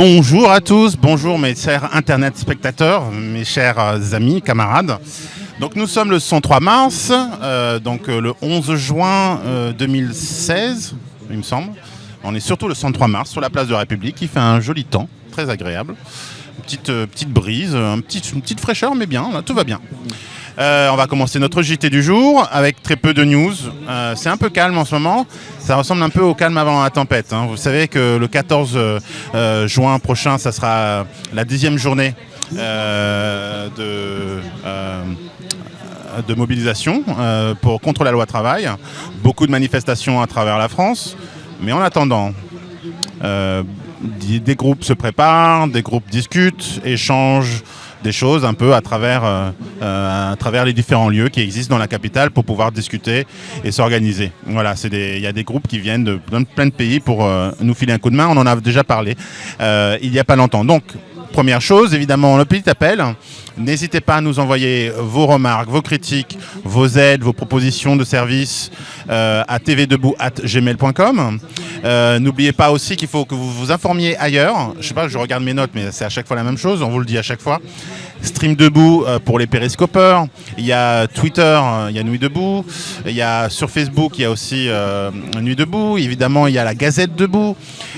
Bonjour à tous, bonjour mes chers internet spectateurs, mes chers amis, camarades. Donc nous sommes le 103 mars, euh, donc euh, le 11 juin 2016, euh, il me semble. On est surtout le 103 mars sur la place de la République, il fait un joli temps, très agréable. Petite, petite brise, une petite fraîcheur, mais bien, tout va bien. On va commencer notre JT du jour avec très peu de news. c'est un peu calme en ce moment. Ça ressemble un peu au calme avant la tempête. Hein. Vous savez que le 14 juin prochain, ça sera la dixième journée de mobilisation euh, pour, contre la loi travail, beaucoup de manifestations à travers la France, mais en attendant, euh, des groupes se préparent, des groupes discutent, échangent des choses un peu à travers, euh, à travers les différents lieux qui existent dans la capitale pour pouvoir discuter et s'organiser. Voilà, il y a des groupes qui viennent de plein de pays pour nous filer un coup de main. On en a déjà parlé il n'y a pas longtemps. Donc, première chose, évidemment, le petit appel. N'hésitez pas à nous envoyer vos remarques, vos critiques, vos aides, vos propositions de services euh, à tvdebout.gmail.com. Euh, N'oubliez pas aussi qu'il faut que vous vous informiez ailleurs. Je sais pas, je regarde mes notes, mais c'est à chaque fois la même chose. On vous le dit à chaque fois. Stream Debout euh, pour les périscopeurs. Il y a Twitter, il y a Nuit Debout. Il y a sur Facebook, il y a aussi Nuit Debout. Évidemment, il y a la Gazette Debout.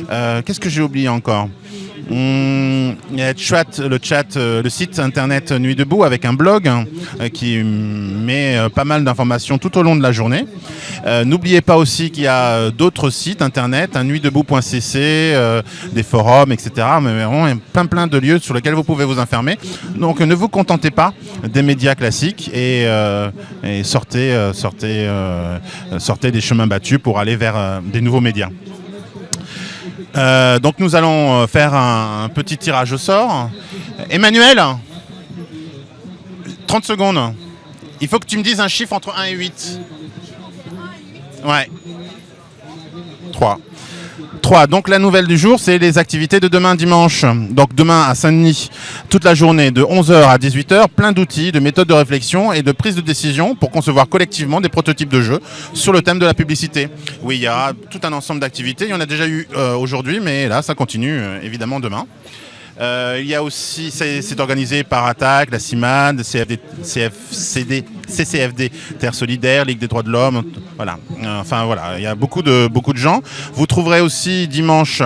Qu'est-ce que j'ai oublié encore? Il y a le chat, euh, le site internet Nuit Debout avec un blog hein, euh, qui met euh, pas mal d'informations tout au long de la journée. N'oubliez pas aussi qu'il y a d'autres sites internet, un nuitdebout.cc, des forums, etc. Mais vraiment, il y a plein plein de lieux sur lesquels vous pouvez vous informer. Donc ne vous contentez pas des médias classiques et, sortez, sortez, sortez des chemins battus pour aller vers des nouveaux médias. Euh, donc nous allons euh, faire un, petit tirage au sort. Emmanuel 30 secondes. Il faut que tu me dises un chiffre entre 1 et 8. Ouais. 3. 3. Donc la nouvelle du jour, c'est les activités de demain dimanche. Donc demain à Saint-Denis, toute la journée de 11h à 18h, plein d'outils, de méthodes de réflexion et de prise de décision pour concevoir collectivement des prototypes de jeux sur le thème de la publicité. Oui, il y a tout un ensemble d'activités. Il y en a déjà eu euh, aujourd'hui, mais là, ça continue euh, évidemment demain. Euh, il y a aussi, c'est organisé par Attaque, la CIMAD, CFD, CFCD, CCFD, Terre Solidaire, Ligue des droits de l'homme, voilà. Enfin voilà, il y a beaucoup de, beaucoup de gens. Vous trouverez aussi dimanche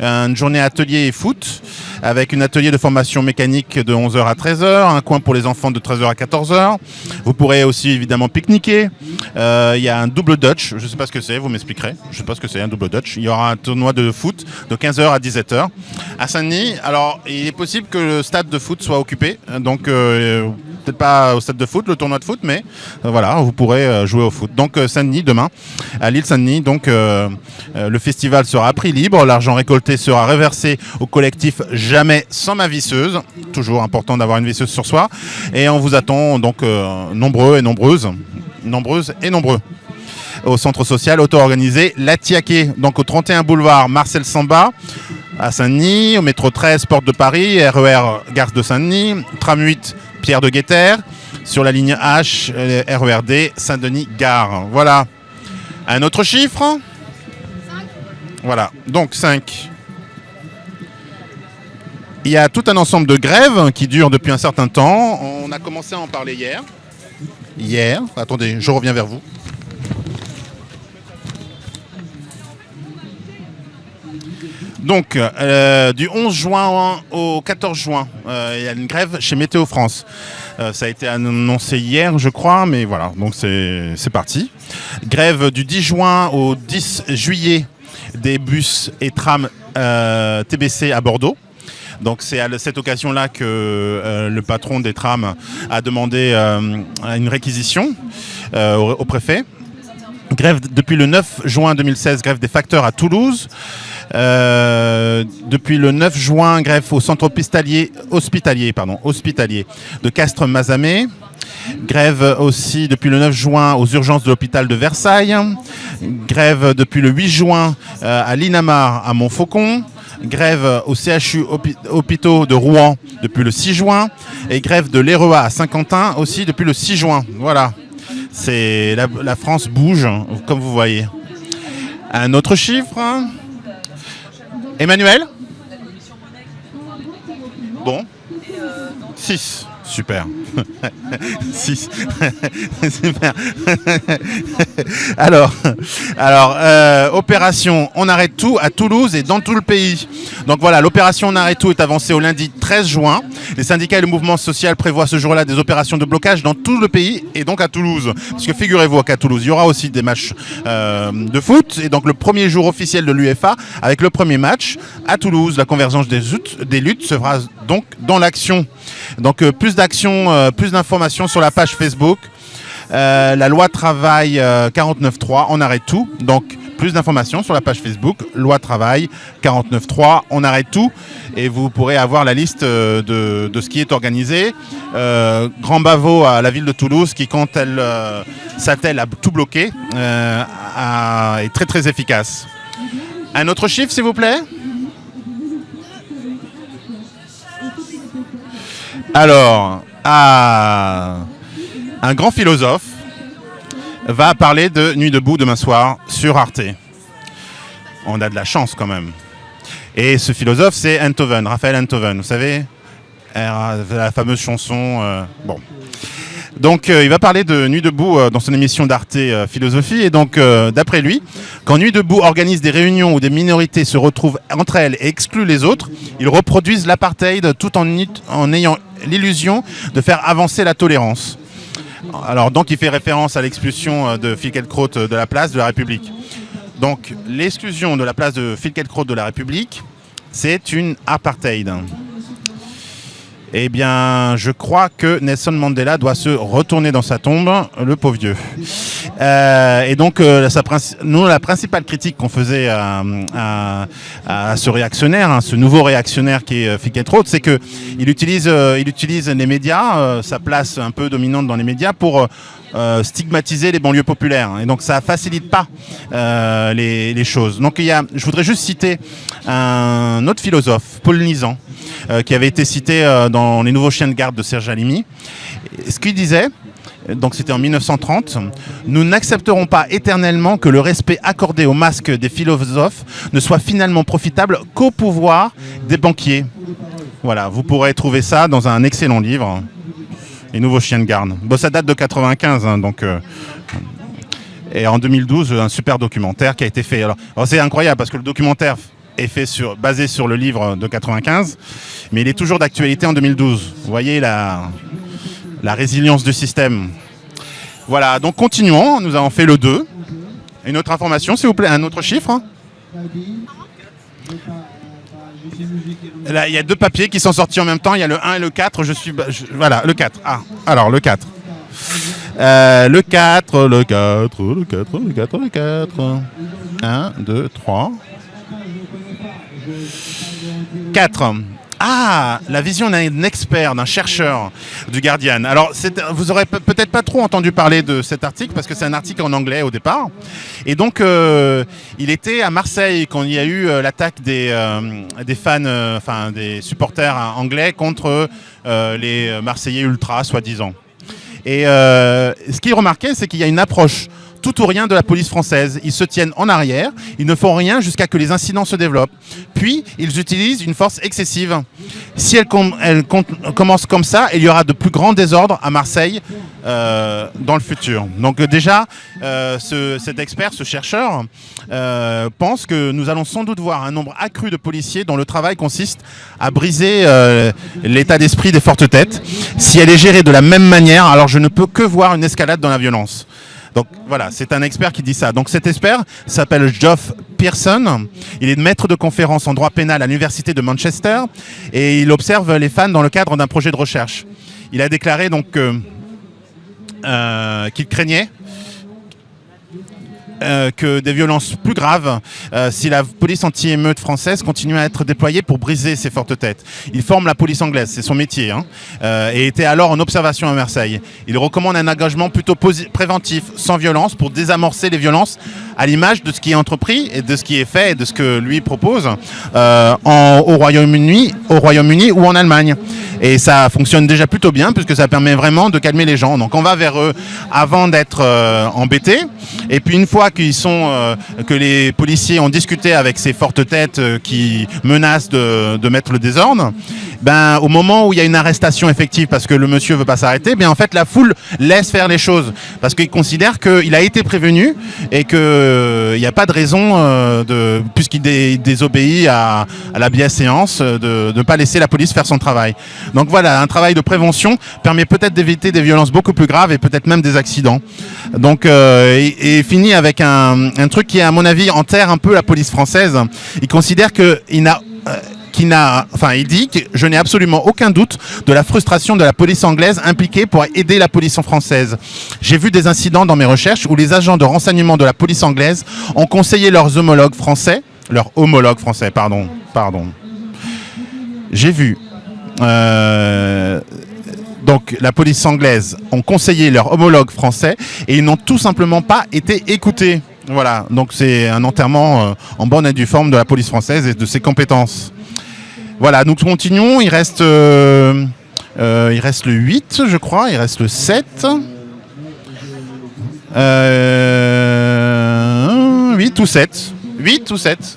une journée atelier et foot avec une atelier de formation mécanique de 11h à 13h, un coin pour les enfants de 13h à 14h. Vous pourrez aussi évidemment pique-niquer. Euh, il y a un double Dutch, je ne sais pas ce que c'est, vous m'expliquerez. Je ne sais pas ce que c'est un double Dutch. Il y aura un tournoi de foot de 15h à 17h à Saint-Denis. Alors, il est possible que le stade de foot soit occupé, donc euh, peut-être pas au stade de foot, le tournoi de foot, mais euh, voilà, vous pourrez jouer au foot. Donc Saint-Denis demain, à l'île Saint-Denis, donc le festival sera à prix libre, l'argent récolté sera reversé au collectif jamais sans ma visseuse. Toujours important d'avoir une visseuse sur soi. Et on vous attend donc euh, nombreux et nombreuses, nombreuses et nombreux au centre social auto-organisé La Tiaquet, donc au 31 boulevard Marcel Samba, à Saint-Denis, au métro 13 Porte de Paris, RER e Gare de Saint-Denis, tram 8 Pierre de Guetter, sur la ligne H, RERD e Saint-Denis Gare. Voilà. Un autre chiffre Voilà, donc 5. Il y a tout un ensemble de grèves qui durent depuis un certain temps. On a commencé à en parler hier. Hier, attendez, je reviens vers vous. Donc, euh, du 11 juin au 14 juin, euh, il y a une grève chez Météo France. Euh, ça a été annoncé hier, je crois, mais voilà, donc c'est parti. Grève du 10 juin au 10 juillet des bus et trams TBC à Bordeaux. Donc c'est à cette occasion-là que le patron des trams a demandé une réquisition au, préfet. Grève depuis le 9 juin 2016, grève des facteurs à Toulouse. Depuis le 9 juin, grève au centre hospitalier, hospitalier, pardon, hospitalier de Castres-Mazamet. Grève aussi depuis le 9 juin aux urgences de l'hôpital de Versailles. Grève depuis le 8 juin à l'Inamar à Montfaucon grève au CHU hôpitaux de Rouen depuis le 6 juin et grève de l'EREA à Saint-Quentin aussi depuis le 6 juin. Voilà, c'est la, France bouge comme vous voyez. Un autre chiffre? Emmanuel Bon. 6. Super. 6. Super. alors, alors euh, opération On arrête tout à Toulouse et dans tout le pays. Donc voilà, l'opération On arrête tout est avancée au lundi 13 juin. Les syndicats et le mouvement social prévoient ce jour-là des opérations de blocage dans tout le pays et donc à Toulouse. Parce que figurez-vous qu'à Toulouse, il y aura aussi des matchs euh, de foot. Et donc le premier jour officiel de l'UFA avec le premier match à Toulouse. La convergence des, des luttes se fera donc dans l'action. Donc euh, plus d'actions, euh, plus d'informations sur la page Facebook. Euh, la loi travail 49.3, on arrête tout. Donc plus d'informations sur la page Facebook, loi travail 49.3, on arrête tout. Et vous pourrez avoir la liste de, ce qui est organisé. Grand Bavo à la ville de Toulouse qui, quand elle s'attelle à tout bloquer, est très très efficace. Un autre chiffre s'il vous plaît? Alors, un grand philosophe va parler de Nuit debout demain soir sur Arte. On a de la chance quand même. Et ce philosophe, c'est Enthoven, Raphaël Enthoven, vous savez La fameuse chanson. Euh, bon. Donc euh, il va parler de Nuit debout euh, dans son émission d'Arte Philosophie. Et donc d'après lui, quand Nuit debout organise des réunions où des minorités se retrouvent entre elles et excluent les autres, ils reproduisent l'apartheid tout en ayant l'illusion de faire avancer la tolérance. Alors donc il fait référence à l'expulsion de Filkelkraut de la place de la République. Donc l'exclusion de la place de Filkelkraut de la République, c'est une apartheid. Eh bien, je crois que Nelson Mandela doit se retourner dans sa tombe, le pauvre vieux. Euh, et donc, euh, nous, la principale critique qu'on faisait à, ce réactionnaire, hein, ce nouveau réactionnaire qui est euh, Fiquet-Roth, c'est utilise, il utilise les médias, sa place un peu dominante dans les médias, pour stigmatiser les banlieues populaires. Et donc ça facilite pas les, choses. Donc il y a, je voudrais juste citer un autre philosophe, Paul Nizan, qui avait été cité euh, Les Nouveaux Chiens de garde de Serge Alimi. Ce qu'il disait, donc c'était en 1930, nous n'accepterons pas éternellement que le respect accordé au masque des philosophes ne soit finalement profitable qu'au pouvoir des banquiers. Voilà, vous pourrez trouver ça dans un excellent livre, Les Nouveaux Chiens de garde. Bon, ça date de 95, hein, donc... Euh, et en 2012, un super documentaire qui a été fait. alors c'est incroyable parce que le documentaire est fait sur, basé sur le livre de 95, mais il est toujours d'actualité en 2012. Vous voyez la, la résilience du système. Voilà, donc continuons, nous avons fait le 2. Une autre information, s'il vous plaît, un autre chiffre Là, il y a deux papiers qui sont sortis en même temps, il y a le 1 et le 4, je suis... voilà, le 4. Ah, alors, le 4. Euh, le 4, le 4, le 4, le 4, le 4. 1, 2, 3, 4. Ah, la vision d'un expert, d'un chercheur du Guardian. Alors, vous aurez peut-être pas trop entendu parler de cet article parce que c'est un article en anglais au départ. Et donc, euh, il était à Marseille quand il y a eu euh, l'attaque des, euh, des fans, enfin des supporters anglais contre les Marseillais ultra, soi-disant. Et ce qu'il remarquait, c'est qu'il y a une approche tout ou rien de la police française. Ils se tiennent en arrière, ils ne font rien jusqu'à que les incidents se développent. Puis, ils utilisent une force excessive. Si elle, commence comme ça, il y aura de plus grands désordres à Marseille euh, dans le futur. Donc euh, déjà, euh, cet expert, ce chercheur, pense que nous allons sans doute voir un nombre accru de policiers dont le travail consiste à briser l'état d'esprit des fortes têtes. Si elle est gérée de la même manière, alors je ne peux que voir une escalade dans la violence. Donc voilà, c'est un expert qui dit ça. Donc cet expert s'appelle Geoff Pearson. Il est maître de conférence en droit pénal à l'université de Manchester et il observe les fans dans le cadre d'un projet de recherche. Il a déclaré donc euh, qu'il craignait euh, que des violences plus graves euh, si la police anti-émeute française continue à être déployée pour briser ces fortes têtes. Il forme la police anglaise, c'est son métier, hein, euh, et était alors en observation à Marseille. Il recommande un engagement plutôt préventif, sans violence, pour désamorcer les violences à l'image de ce qui est entrepris et de ce qui est fait et de ce que lui propose en, au Royaume-Uni au Royaume ou en Allemagne. Et ça fonctionne déjà plutôt bien puisque ça permet vraiment de calmer les gens. Donc on va vers eux avant d'être embêtés. Et puis une fois qu'ils sont, euh, que les policiers ont discuté avec ces fortes têtes euh, qui menacent de, mettre le désordre, ben, au moment où il y a une arrestation effective parce que le monsieur veut pas s'arrêter, bien en fait la foule laisse faire les choses parce qu'il considère qu'il a été prévenu et qu'il n'y a pas de raison de puisqu'il désobéit à, la bienséance de ne pas laisser la police faire son travail. Donc voilà, un travail de prévention permet peut-être d'éviter des violences beaucoup plus graves et peut-être même des accidents. Donc et, finit avec un, un truc qui à mon avis enterre un peu la police française. Il considère qu'il n'a qui n'a, enfin, il dit que je n'ai absolument aucun doute de la frustration de la police anglaise impliquée pour aider la police française. J'ai vu des incidents dans mes recherches où les agents de renseignement de la police anglaise ont conseillé leurs homologues français, leurs homologues français, pardon, pardon. J'ai vu. Euh, donc la police anglaise ont conseillé leurs homologues français et ils n'ont tout simplement pas été écoutés. Voilà, donc c'est un enterrement euh, en bonne et due forme de la police française et de ses compétences. Voilà, nous continuons. Il reste, euh, euh, il reste le 8, je crois. Il reste le 7. 8 ou 7 8 ou 7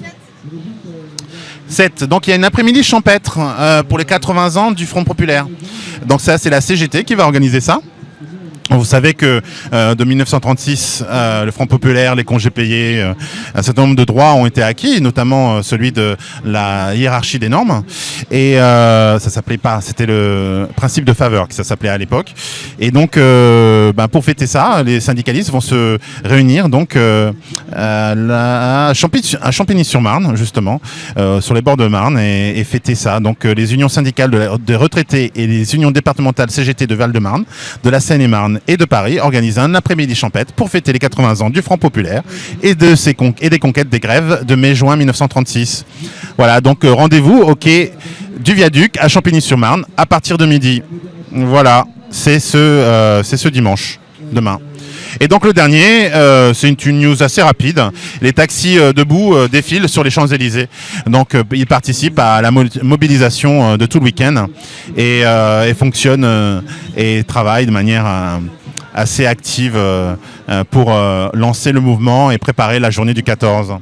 7. Donc il y a une après-midi champêtre pour les 80 ans du Front Populaire. Donc ça, c'est la CGT qui va organiser ça. Vous savez que euh, de 1936, euh, le Front populaire, les congés payés, euh, un certain nombre de droits ont été acquis, notamment celui de la hiérarchie des normes. Et ça s'appelait pas, c'était le principe de faveur que ça s'appelait à l'époque. Et donc, ben, pour fêter ça, les syndicalistes vont se réunir donc à Champigny-sur-Marne, justement, sur les bords de Marne, et, fêter ça. Donc, les unions syndicales de, de retraités et les unions départementales CGT de Val-de-Marne, de la Seine-et-Marne et de Paris organisent un après-midi champêtre pour fêter les 80 ans du Front Populaire et, des conquêtes des grèves de mai-juin 1936. Voilà, donc euh, rendez-vous au quai du Viaduc à Champigny-sur-Marne à partir de midi. Voilà, c'est ce, euh, ce dimanche, demain. Et donc le dernier, euh, c'est une, news assez rapide. Les taxis debout défilent sur les Champs-Élysées. Donc ils participent à la mobilisation de tout le week-end et, et, fonctionnent et travaillent de manière assez active pour lancer le mouvement et préparer la journée du 14.